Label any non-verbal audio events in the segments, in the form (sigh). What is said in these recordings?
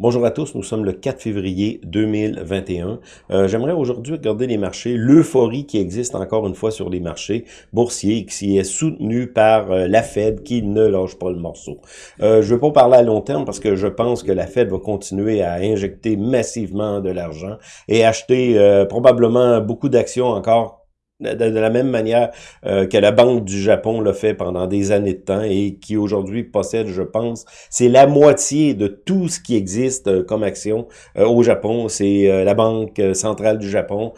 Bonjour à tous, nous sommes le 4 février 2021. Euh, J'aimerais aujourd'hui regarder les marchés, l'euphorie qui existe encore une fois sur les marchés boursiers qui est soutenue par euh, la Fed qui ne lâche pas le morceau. Euh, je ne veux pas parler à long terme parce que je pense que la Fed va continuer à injecter massivement de l'argent et acheter euh, probablement beaucoup d'actions encore de, la même manière euh, que la Banque du Japon l'a fait pendant des années de temps et qui aujourd'hui possède, je pense, c'est la moitié de tout ce qui existe euh, comme action euh, au Japon. C'est la Banque centrale du Japon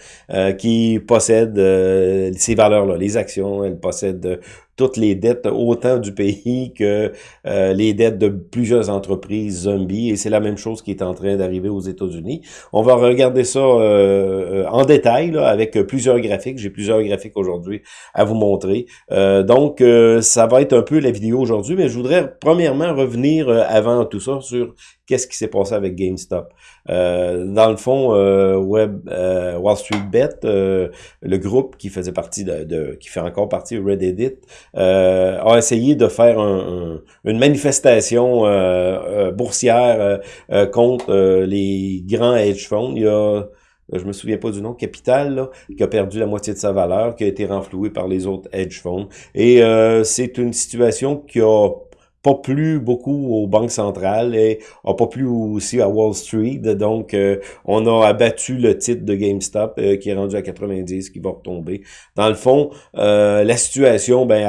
qui possède ces valeurs-là, les actions, elle possède toutes les dettes, autant du pays que euh, les dettes de plusieurs entreprises zombies. Et c'est la même chose qui est en train d'arriver aux États-Unis. On va regarder ça euh, euh, en détail là, avec plusieurs graphiques. J'ai plusieurs graphiques aujourd'hui à vous montrer. donc, ça va être un peu la vidéo aujourd'hui, mais je voudrais premièrement revenir avant tout ça sur qu'est-ce qui s'est passé avec GameStop. Euh, dans le fond, euh, Web, euh, Wall Street Bet, le groupe qui faisait partie de, qui fait encore partie de Reddit, a essayé de faire une manifestation boursière contre les grands hedge funds. Il y a je me souviens pas du nom, Capital, qui a perdu la moitié de sa valeur, qui a été renfloué par les autres hedge funds. Et c'est une situation qui a pas plu beaucoup aux banques centrales et a pas plu aussi à Wall Street. Donc, euh, on a abattu le titre de GameStop euh, qui est rendu à 90, qui va retomber. Dans le fond, euh, la situation, ben,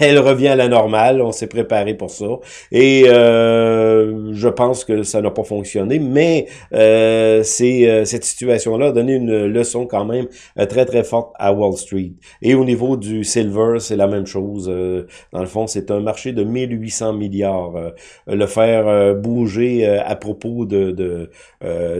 elle, (laughs) revient à la normale. On s'est préparé pour ça. Et je pense que ça n'a pas fonctionné, mais c'est cette situation-là a donné une leçon quand même très, très forte à Wall Street. Et au niveau du silver, c'est la même chose. dans le fond, c'est un marché de 1800 milliards. Euh, le faire euh, bouger euh, à propos de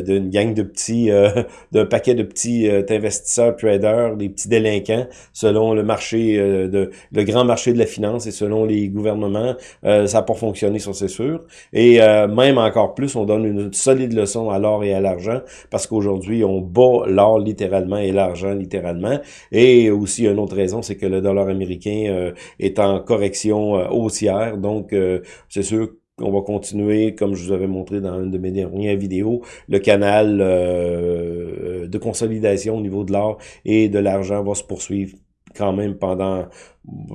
d'une gang de petits, (laughs) d'un paquet de petits investisseurs, traders, des petits délinquants, selon le marché, de le grand marché de la finance et selon les gouvernements, ça n'a pas fonctionné, ça c'est sûr. Et même encore plus, on donne une solide leçon à l'or et à l'argent, parce qu'aujourd'hui, on bat l'or littéralement et l'argent littéralement. Et aussi, une autre raison, c'est que le dollar américain est en correction haussière, donc c'est sûr qu'on va continuer, comme je vous avais montré dans une de mes dernières vidéos, le canal euh, de consolidation au niveau de l'or et de l'argent va se poursuivre quand même pendant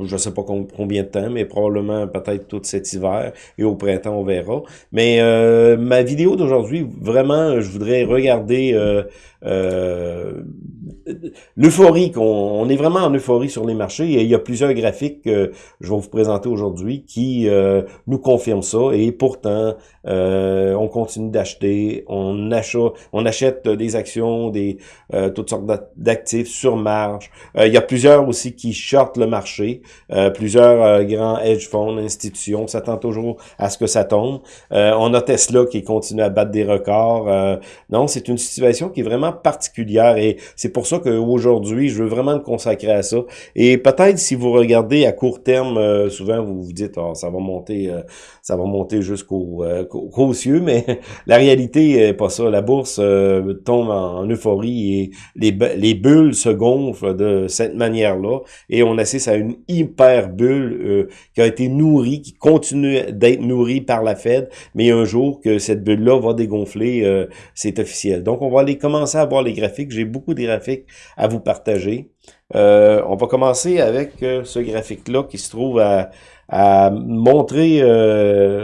je sais pas combien de temps, mais probablement peut-être tout cet hiver et au printemps on verra. Mais euh, ma vidéo d'aujourd'hui, vraiment, je voudrais regarder euh, euh, l'euphorie, qu'on on est vraiment en euphorie sur les marchés et il y a plusieurs graphiques que je vais vous présenter aujourd'hui qui nous confirment ça et pourtant on continue d'acheter, on achète, on des actions, des toutes sortes d'actifs sur marge. il y a plusieurs aussi qui shortent le marché euh, plusieurs euh, grands hedge funds, institutions s'attendent toujours à ce que ça tombe. Euh, on a Tesla qui continue à battre des records. non, c'est une situation qui est vraiment particulière et c'est pour ça qu'aujourd'hui, je veux vraiment me consacrer à ça. Et peut-être si vous regardez à court terme, souvent vous vous dites, oh, ça va monter, ça va monter jusqu'au qu'aux cieux, mais (laughs) la réalité est pas ça. La bourse tombe en, euphorie et les, les bulles se gonflent de cette manière-là et on assiste à une hyper bulle euh, qui a été nourrie, qui continue d'être nourrie par la Fed, mais un jour que cette bulle-là va dégonfler, euh, c'est officiel. Donc, on va aller commencer à voir les graphiques. J'ai beaucoup de graphiques à vous partager. Euh, on va commencer avec ce graphique-là qui se trouve à, à montrer,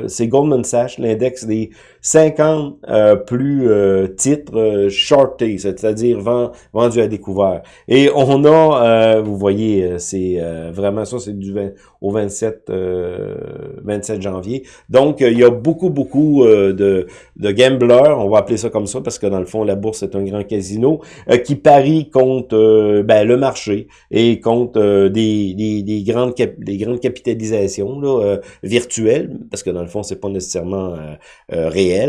c'est Goldman Sachs, l'index des 50 euh, plus euh, titres euh, shortés, c'est-à-dire vendus à découvert. Et on a, vous voyez, c'est vraiment ça, c'est du 20, au 27, 27 janvier. Donc, il y a beaucoup, beaucoup de, de gamblers, on va appeler ça comme ça, parce que dans le fond, la bourse est un grand casino, qui parie contre ben, le marché et contre des, des, des, grandes des grandes capitalisations là, virtuelles, parce que dans le fond, c'est pas nécessairement réel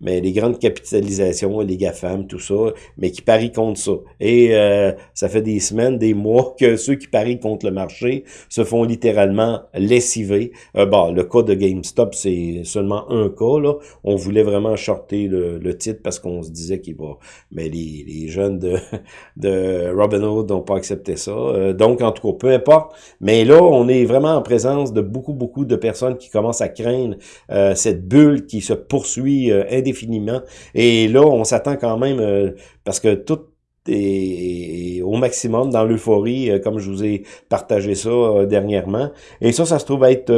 mais les grandes capitalisations, les GAFAM, tout ça, mais qui parient contre ça. Et euh, ça fait des semaines, des mois que ceux qui parient contre le marché se font littéralement lessiver. Euh, bon, le cas de GameStop, c'est seulement un cas. Là. On voulait vraiment shorter le, titre parce qu'on se disait qu'il va... Mais les, les jeunes de, (laughs) de Robinhood n'ont pas accepter ça. Euh, donc, en tout cas, peu importe. Mais là, on est vraiment en présence de beaucoup, beaucoup de personnes qui commencent à craindre euh, cette bulle qui se poursuit indéfiniment. Et là, on s'attend quand même, parce que tout est au maximum dans l'euphorie, comme je vous ai partagé ça dernièrement. Et ça, ça se trouve être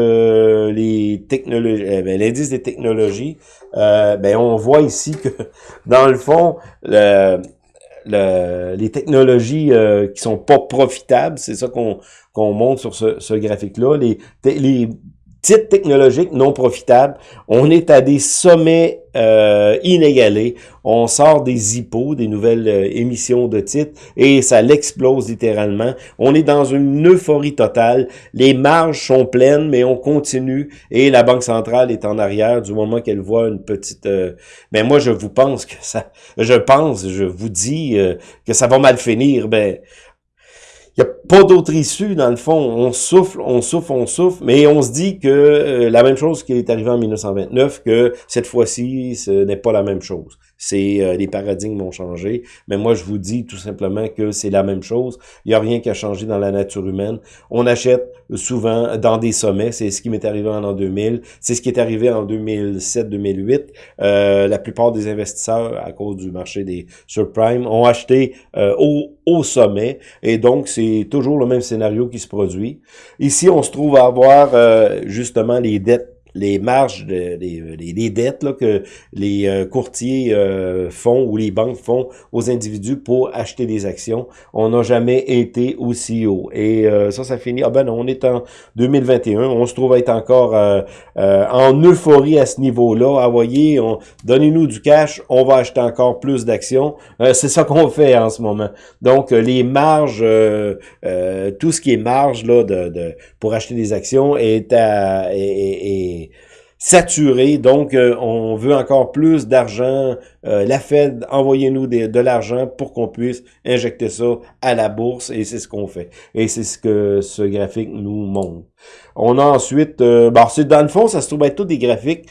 les technologies, ben, l'indice des technologies. ben, on voit ici que, (laughs) dans le fond, le, les technologies euh, qui sont pas profitables, c'est ça qu'on qu'on montre sur ce, ce graphique-là. Les, les titres technologiques non profitables, on est à des sommets euh, inégalés. On sort des hippos, des nouvelles euh, émissions de titres, et ça l'explose littéralement. On est dans une euphorie totale. Les marges sont pleines, mais on continue, et la Banque centrale est en arrière du moment qu'elle voit une petite... Euh, mais moi, je vous pense que ça... Je pense, je vous dis que ça va mal finir. Ben, il n'y a pas d'autre issue, dans le fond. On souffle, on souffle, on souffle, mais on se dit que euh, la même chose qui est arrivée en 1929, que cette fois-ci, ce n'est pas la même chose c'est euh, les paradigmes ont changé. Mais moi, je vous dis tout simplement que c'est la même chose. Il n'y a rien qui a changé dans la nature humaine. On achète souvent dans des sommets. C'est ce qui m'est arrivé en l'an 2000. C'est ce qui est arrivé en 2007-2008. Euh, la plupart des investisseurs, à cause du marché des subprimes, ont acheté euh, au, au sommet. Et donc, c'est toujours le même scénario qui se produit. Ici, on se trouve à avoir euh, justement les dettes les marges, de, les, dettes là, que les euh, courtiers euh, font ou les banques font aux individus pour acheter des actions, on n'a jamais été aussi haut. Et euh, ça, ça finit. Ah ben non, on est en 2021, on se trouve être encore en euphorie à ce niveau-là. Ah voyez, donnez-nous du cash, on va acheter encore plus d'actions. C'est ça qu'on fait en ce moment. Donc les marges, tout ce qui est marge là de, de pour acheter des actions est à est, saturé, donc euh, on veut encore plus d'argent. Euh, la Fed, envoyez-nous de l'argent pour qu'on puisse injecter ça à la bourse, et c'est ce qu'on fait. Et c'est ce que ce graphique nous montre. On a ensuite, euh, bon, dans le fond, ça se trouve être tous des graphiques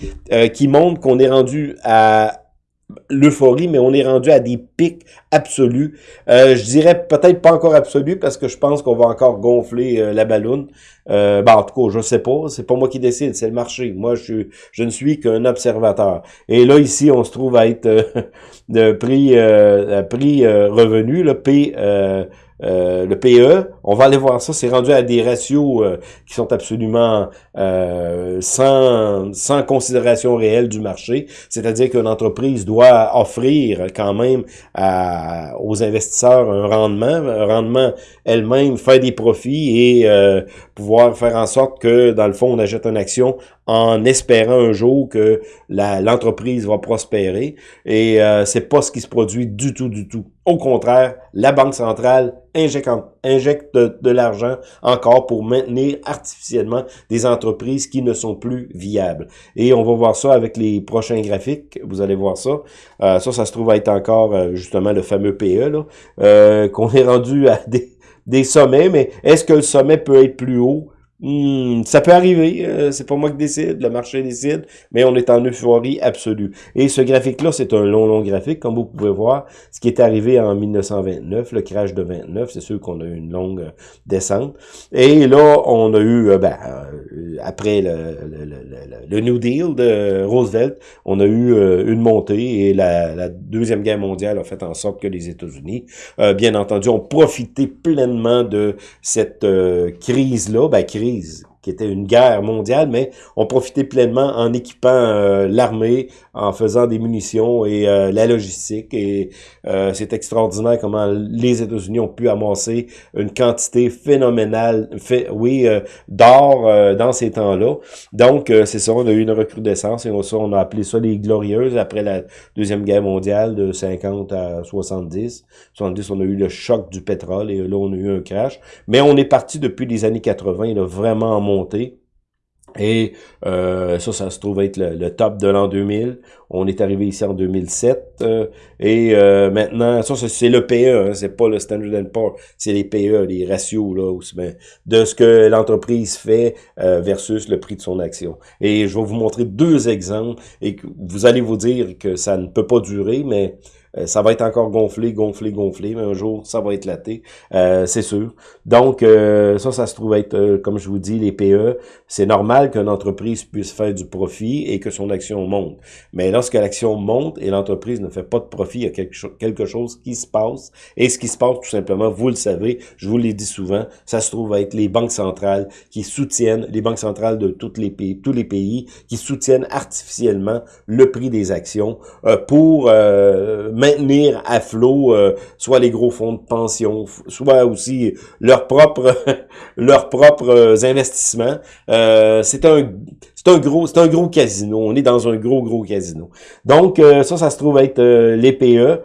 qui montrent qu'on est rendu à l'euphorie, mais on est rendu à des pics absolus. Euh, je dirais peut-être pas encore absolus parce que je pense qu'on va encore gonfler euh, la ballonne. Euh, ben, en tout cas, je sais pas. C'est pas moi qui décide, c'est le marché. Moi, je, je ne suis qu'un observateur. Et là, ici, on se trouve à être (laughs) de prix, prix revenu, le P euh, le PE, on va aller voir ça, c'est rendu à des ratios euh, qui sont absolument euh, sans, sans considération réelle du marché. C'est-à-dire qu'une entreprise doit offrir quand même à, aux investisseurs un rendement, un rendement elle-même, faire des profits et pouvoir faire en sorte que, dans le fond, on achète une action en espérant un jour que l'entreprise va prospérer. Et euh, c'est pas ce qui se produit du tout, du tout. Au contraire, la Banque centrale injecte, injecte de, l'argent encore pour maintenir artificiellement des entreprises qui ne sont plus viables. Et on va voir ça avec les prochains graphiques. Vous allez voir ça. Euh, ça, ça se trouve être encore euh, justement le fameux PE, euh, qu'on est rendu à des, des sommets. Mais est-ce que le sommet peut être plus haut? Hmm, ça peut arriver, euh, c'est pas moi qui décide, le marché décide, mais on est en euphorie absolue. Et ce graphique-là, c'est un long, long graphique, comme vous pouvez voir. Ce qui est arrivé en 1929, le crash de 29, c'est sûr qu'on a eu une longue euh, descente. Et là, on a eu, euh, ben, après le, New Deal de Roosevelt, on a eu une montée et la, la, Deuxième Guerre mondiale a fait en sorte que les États-Unis, bien entendu, ont profité pleinement de cette crise-là, ben, crise 3 qui était une guerre mondiale, mais on profitait pleinement en équipant euh, l'armée, en faisant des munitions et euh, la logistique. Et euh, c'est extraordinaire comment les États-Unis ont pu amasser une quantité phénoménale, fait, oui, d'or dans ces temps-là. Donc, c'est ça, on a eu une recrudescence et on, on a appelé ça les glorieuses après la Deuxième Guerre mondiale de 50 à 70. 70, on a eu le choc du pétrole et là, on a eu un crash. Mais on est parti depuis les années 80, il a vraiment Et euh, ça, ça se trouve être le, top de l'an 2000. On est arrivé ici en 2007. Euh, et euh, maintenant, ça, c'est le PE, hein, c'est pas le Standard Poor's, c'est les PE, les ratios là, de ce que l'entreprise fait versus le prix de son action. Et je vais vous montrer deux exemples et vous allez vous dire que ça ne peut pas durer, mais ça va être encore gonflé, gonflé, gonflé, mais un jour, ça va éclater, euh, c'est sûr. Donc, euh, ça, ça se trouve être, comme je vous dis, les PE, c'est normal qu'une entreprise puisse faire du profit et que son action monte. Mais lorsque l'action monte et l'entreprise ne fait pas de profit, il y a quelque, chose qui se passe. Et ce qui se passe, tout simplement, vous le savez, je vous l'ai dit souvent, ça se trouve être les banques centrales qui soutiennent, les banques centrales de toutes les pays, tous les pays, qui soutiennent artificiellement le prix des actions pour maintenir à flot euh, soit les gros fonds de pension, soit aussi leurs propres (laughs) leurs propres investissements. Euh, c'est un c'est un gros c'est un gros casino. On est dans un gros gros casino. Donc euh, ça ça se trouve être les PE,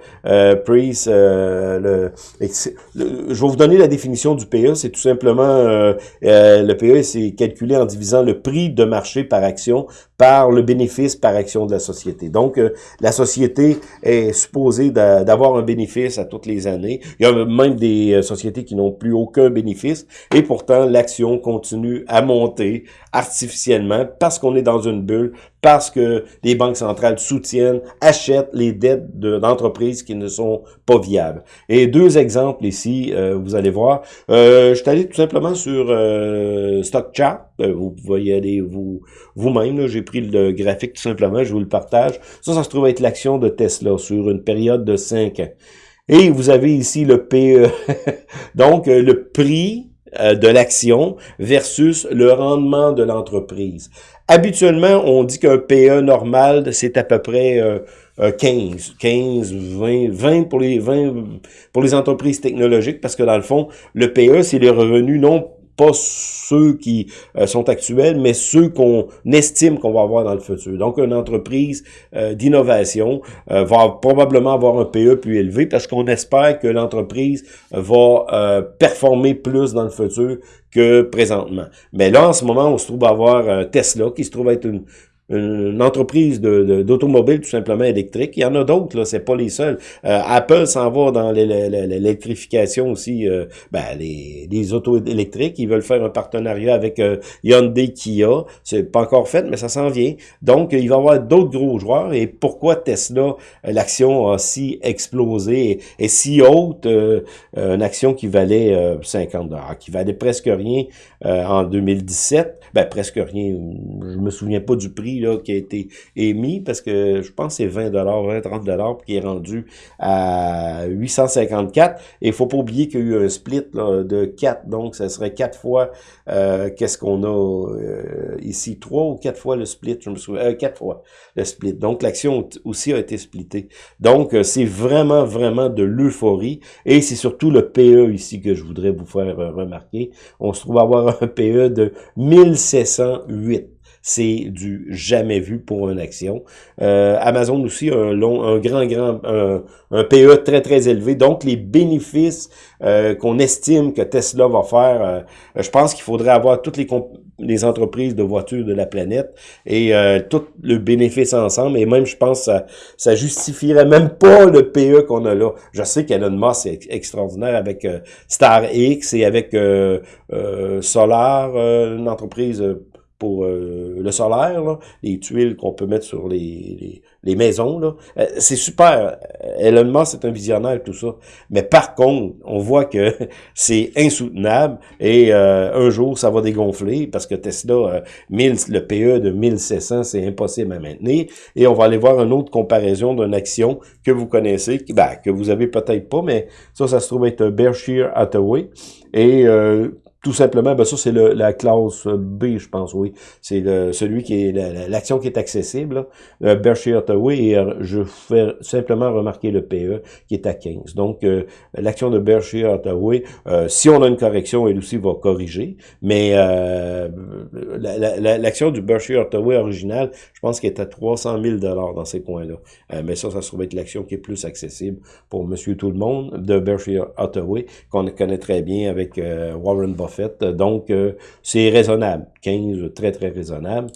Price. Le, je vais vous donner la définition du PE. C'est tout simplement le PE c'est calculé en divisant le prix de marché par action par le bénéfice par action de la société. Donc la société est supposée d'avoir un bénéfice à toutes les années. Il y a même des euh, sociétés qui n'ont plus aucun bénéfice et pourtant l'action continue à monter artificiellement parce qu'on est dans une bulle, parce que les banques centrales soutiennent, achètent les dettes d'entreprises qui ne sont pas viables. Et deux exemples ici, euh, vous allez voir. Euh, je suis allé tout simplement sur euh, StockChart. Euh, vous pouvez aller vous vous-même. J'ai pris le graphique tout simplement, je vous le partage. Ça, ça se trouve être l'action de Tesla sur une période de 5 ans. Et vous avez ici le PE. (laughs) Donc, le prix de l'action versus le rendement de l'entreprise. Habituellement, on dit qu'un PE normal, c'est à peu près 15, 15, 20, 20 pour les 20 pour les entreprises technologiques, parce que dans le fond, le PE, c'est les revenus non pas ceux qui euh, sont actuels, mais ceux qu'on estime qu'on va avoir dans le futur. Donc, une entreprise euh, d'innovation euh, va probablement avoir un PE plus élevé parce qu'on espère que l'entreprise va performer plus dans le futur que présentement. Mais là, en ce moment, on se trouve à avoir Tesla, qui se trouve être une, une entreprise d'automobile de, tout simplement électrique. Il y en a d'autres, là, c'est pas les seuls. Euh, Apple s'en va dans l'électrification aussi, euh, ben, les, les autos électriques. Ils veulent faire un partenariat avec euh, Hyundai Kia. C'est pas encore fait, mais ça s'en vient. Donc, il va y avoir d'autres gros joueurs. Et pourquoi Tesla, l'action a si explosé et, si haute, une action qui valait 50 dollars, qui valait presque rien en 2017, ben presque rien, je me souviens pas du prix qui a été émis parce que je pense que c'est 20 20 30 dollars qui est rendu à 854 et il faut pas oublier qu'il y a eu un split de 4 donc ça serait 4 fois euh, qu'est-ce qu'on a euh, ici? 3 ou 4 fois le split je me souviens 4 euh, fois le split. Donc l'action aussi a été splittée. Donc c'est vraiment vraiment de l'euphorie. Et c'est surtout le PE ici que je voudrais vous faire remarquer. On se trouve avoir un PE de 1708 c'est du jamais vu pour une action. Euh, Amazon aussi a un, long, un grand, grand, un, PE très, très élevé. Donc, les bénéfices euh, qu'on estime que Tesla va faire, euh, je pense qu'il faudrait avoir toutes les, les entreprises de voitures de la planète et tout le bénéfice ensemble. Et même, je pense, ça, ça justifierait même pas le PE qu'on a là. Je sais qu'Elon Musk est extraordinaire avec Star X et avec Solar, une entreprise pour euh, le solaire, les tuiles qu'on peut mettre sur les, les, maisons. Là. Euh, c'est super. Elon Musk, c'est un visionnaire, tout ça. Mais par contre, on voit que (laughs) c'est insoutenable et euh, un jour, ça va dégonfler parce que Tesla, 1000, le PE de 1700, c'est impossible à maintenir. Et on va aller voir une autre comparaison d'une action que vous connaissez, ben, que vous avez peut-être pas, mais ça, ça se trouve être Berkshire Hathaway. Et tout simplement, ben ça c'est la classe B, je pense, oui. C'est celui qui est l'action qui est accessible. Là. Berkshire Hathaway euh, je fais simplement remarquer le PE qui est à 15. Donc euh, l'action de Berkshire Hathaway, euh, si on a une correction, elle aussi va corriger. Mais l'action du Berkshire Hathaway original, je pense qu'elle est à 300 000 dollars dans ces coins-là. mais ça, ça se trouve être l'action qui est plus accessible pour Monsieur Tout le Monde de Berkshire Hathaway qu'on connaît très bien avec Warren Buffett fait. Donc, euh, c'est raisonnable. 15, très, très raisonnable.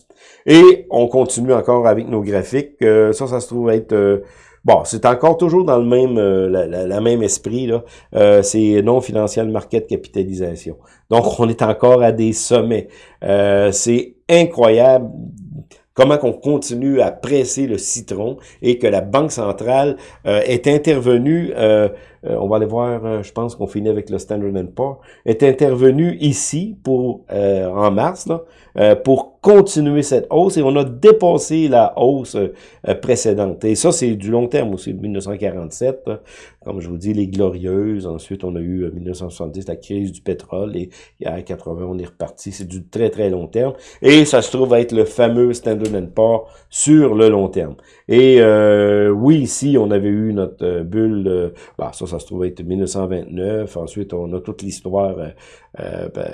Et on continue encore avec nos graphiques. Euh, ça, ça se trouve être... Euh, bon, c'est encore toujours dans le même la, même esprit. là. c'est non financial market capitalisation. Donc, on est encore à des sommets. c'est incroyable comment qu'on continue à presser le citron et que la Banque centrale euh, est intervenue, euh, euh, on va aller voir, je pense qu'on finit avec le Standard Poor's, est intervenue ici pour en mars là, pour continuer cette hausse et on a dépassé la hausse précédente. Et ça, c'est du long terme aussi, de 1947. Comme je vous dis, les glorieuses. Ensuite, on a eu 1970, la crise du pétrole. Et, a 80, on est reparti. C'est du très, très long terme. Et ça se trouve être le fameux Standard Poor's sur le long terme. Et euh, oui, ici, on avait eu notre euh, bulle, euh, bah, ça, ça se trouve être 1929. Ensuite, on a toute l'histoire euh, ben,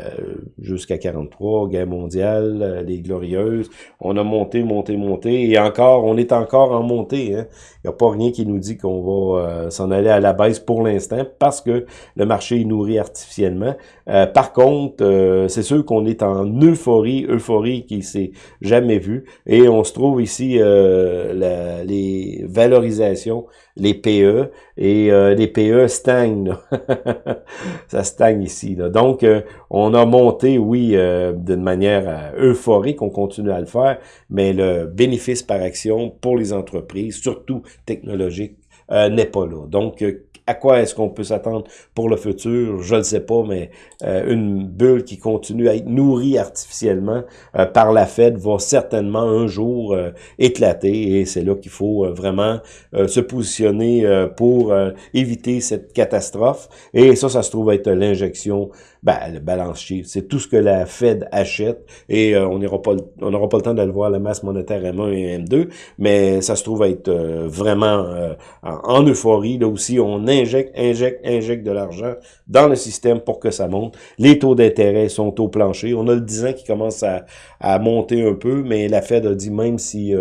jusqu'à 43, guerre mondiale, les glorieuses. On a monté, monté, monté. Et encore, on est encore en montée. Hein. Il n'y a pas rien qui nous dit qu'on va s'en aller à la baisse pour l'instant parce que le marché est nourri artificiellement. par contre, c'est sûr qu'on est en euphorie, euphorie qui s'est jamais vue. Et on se trouve ici les valorisations, les PE, et euh, les PE stagnent. (laughs) ça stagne ici. Donc, euh, on a monté, oui, euh, d'une manière euphorique, on continue à le faire, mais le bénéfice par action pour les entreprises, surtout technologiques, n'est pas là. Donc, à quoi est-ce qu'on peut s'attendre pour le futur? Je ne sais pas, mais euh, une bulle qui continue à être nourrie artificiellement euh, par la Fed va certainement un jour euh, éclater et c'est là qu'il faut vraiment se positionner pour éviter cette catastrophe. Et ça, ça se trouve être l'injection ben, le balance sheet, c'est tout ce que la Fed achète et euh, on n'aura pas, on n'aura pas le temps de le voir, la masse monétaire M1 et M2, mais ça se trouve être euh, vraiment euh, en, euphorie. Là aussi, on injecte, injecte, injecte de l'argent dans le système pour que ça monte. Les taux d'intérêt sont au plancher. On a le 10 ans qui commence à, à monter un peu, mais la Fed a dit même si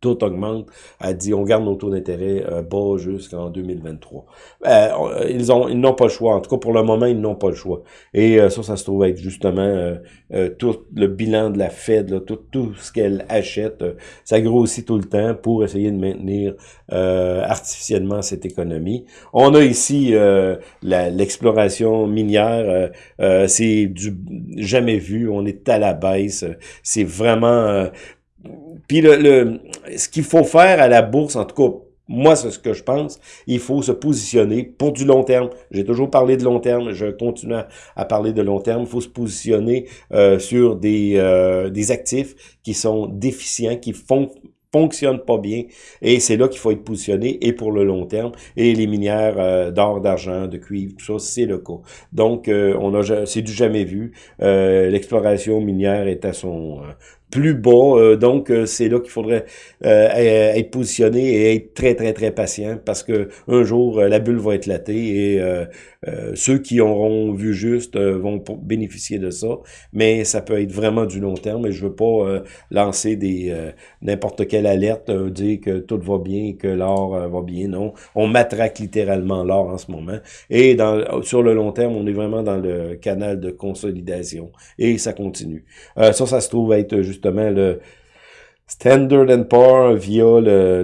tout augmente. Elle dit, on garde nos taux d'intérêt euh, bas jusqu'en 2023. Euh, ils ont, ils n'ont pas le choix. En tout cas, pour le moment, ils n'ont pas le choix. Et euh, ça, ça se trouve être justement tout le bilan de la Fed, tout, tout ce qu'elle achète. ça grossit tout le temps pour essayer de maintenir artificiellement cette économie. On a ici l'exploration minière. c'est du jamais vu. On est à la baisse. C'est vraiment puis le, ce qu'il faut faire à la bourse, en tout cas, moi, c'est ce que je pense. Il faut se positionner pour du long terme. J'ai toujours parlé de long terme. Je continue à, parler de long terme. Il faut se positionner euh, sur des, euh, des actifs qui sont déficients, qui font fonctionnent pas bien et c'est là qu'il faut être positionné et pour le long terme et les minières euh, d'or, d'argent, de cuivre, tout ça, c'est le cas. Donc, on a c'est du jamais vu. L'exploration minière est à son plus bas. Euh, donc, euh, c'est là qu'il faudrait euh, être positionné et être très, très, très patient parce que un jour, la bulle va éclater et ceux qui auront vu juste vont bénéficier de ça. Mais ça peut être vraiment du long terme et je veux pas lancer des n'importe quelle alerte, dire que tout va bien que l'or va bien. Non, on matraque littéralement l'or en ce moment. Et sur le long terme, on est vraiment dans le canal de consolidation et ça continue. ça, ça se trouve être juste le Standard Poor's via le,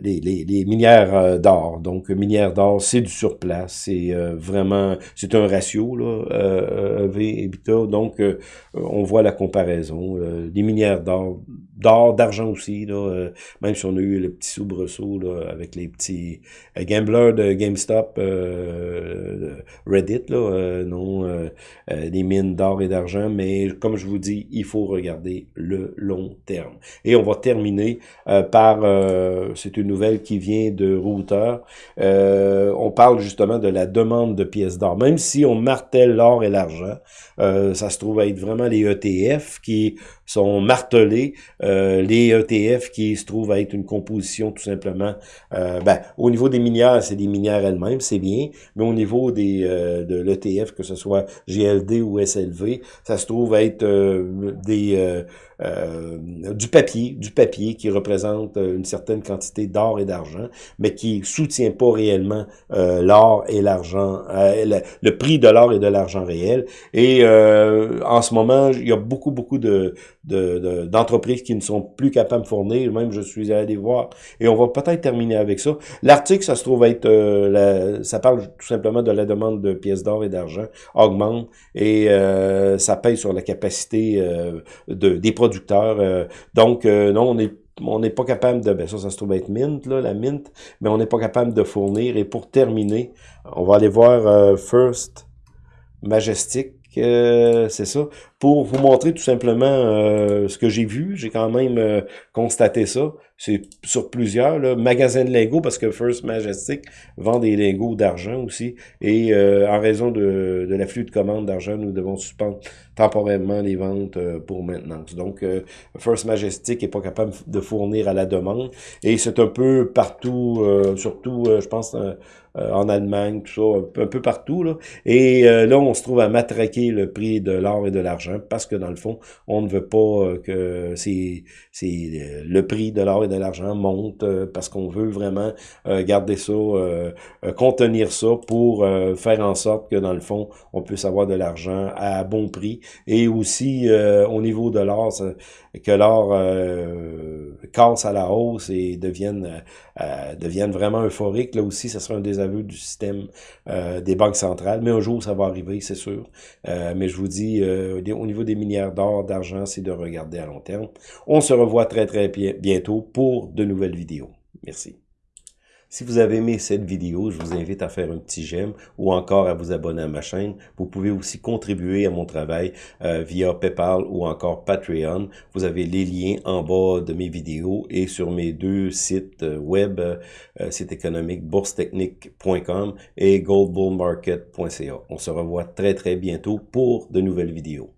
les, les, minières euh, d'or. Donc, minières d'or, c'est du surplace. C'est euh, vraiment, c'est un ratio, là, euh, V EBITDA. Donc, on voit la comparaison. les minières d'or, d'or, d'argent aussi, là, même si on a eu le petit soubresaut là, avec les petits gamblers de GameStop, Reddit, là, non, les mines d'or et d'argent. Mais comme je vous dis, il faut regarder le long terme. Et on va terminer euh, par, euh, c'est une nouvelle qui vient de Router, euh, on parle justement de la demande de pièces d'or. Même si on martèle l'or et l'argent, ça se trouve être vraiment les ETF qui sont martelés, les ETF qui se trouvent à être une composition tout simplement, ben, au niveau des minières, c'est des minières elles-mêmes, c'est bien, mais au niveau des de l'ETF, que ce soit GLD ou SLV, ça se trouve être des euh, du papier, du papier qui représente euh, une certaine quantité d'or et d'argent, mais qui soutient pas réellement euh, l'or et l'argent, le, prix de l'or et de l'argent réel. Et en ce moment, il y a beaucoup, beaucoup de, d'entreprises qui ne sont plus capables de fournir. Même je suis allé voir et on va peut-être terminer avec ça. L'article, ça se trouve être, euh, ça parle tout simplement de la demande de pièces d'or et d'argent augmente et euh, ça paye sur la capacité euh, de, des producteurs. donc, non, on est on n'est pas capable de, ben ça, ça se trouve être Mint, la Mint, mais on n'est pas capable de fournir. Et pour terminer, on va aller voir First Majestic, c'est ça, pour vous montrer tout simplement euh, ce que j'ai vu. J'ai quand même euh, constaté ça. C'est sur plusieurs là, magasins de lingots, parce que First Majestic vend des lingots d'argent aussi. Et euh, en raison de, de l'afflux de commandes d'argent, nous devons suspendre temporairement les ventes pour maintenance. Donc, First Majestic est pas capable de fournir à la demande. Et c'est un peu partout, surtout, je pense, en Allemagne, tout ça, un peu partout. Là. Et là, on se trouve à matraquer le prix de l'or et de l'argent parce que dans le fond, on ne veut pas euh, que c'est euh, le prix de l'or et de l'argent monte euh, parce qu'on veut vraiment garder ça, contenir ça pour faire en sorte que dans le fond, on puisse avoir de l'argent à bon prix et aussi au niveau de l'or, que l'or casse à la hausse et devienne, devienne vraiment euphorique. Là aussi, ce sera un désaveu du système des banques centrales, mais un jour, ça va arriver, c'est sûr. mais je vous dis, au niveau des milliards d'or, d'argent, c'est de regarder à long terme. On se revoit très très bientôt pour de nouvelles vidéos. Merci. Si vous avez aimé cette vidéo, je vous invite à faire un petit j'aime ou encore à vous abonner à ma chaîne. Vous pouvez aussi contribuer à mon travail euh, via PayPal ou encore Patreon. Vous avez les liens en bas de mes vidéos et sur mes deux sites euh, web, euh, site économique boursetechnique.com et goldbullmarket.ca. On se revoit très très bientôt pour de nouvelles vidéos.